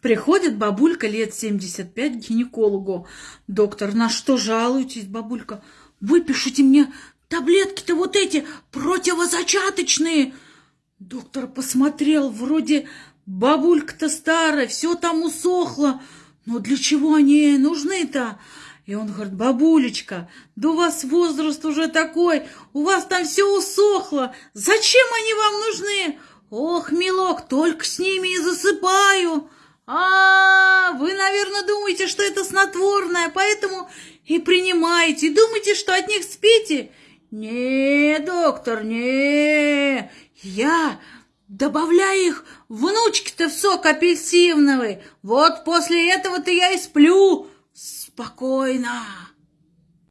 Приходит бабулька лет 75 к гинекологу. Доктор, на что жалуетесь, бабулька? Выпишите мне таблетки-то вот эти противозачаточные. Доктор посмотрел, вроде бабулька-то старая, все там усохло. Но для чего они нужны-то? И он говорит, бабулечка, да у вас возраст уже такой, у вас там все усохло, зачем они вам нужны? Ох, милок, только с ними и засыпаю. Наверное, думаете, что это снотворное, поэтому и принимаете. Думаете, что от них спите? Не, доктор, не. Я добавляю их внучки-то в сок апельсиновый. Вот после этого-то я и сплю спокойно.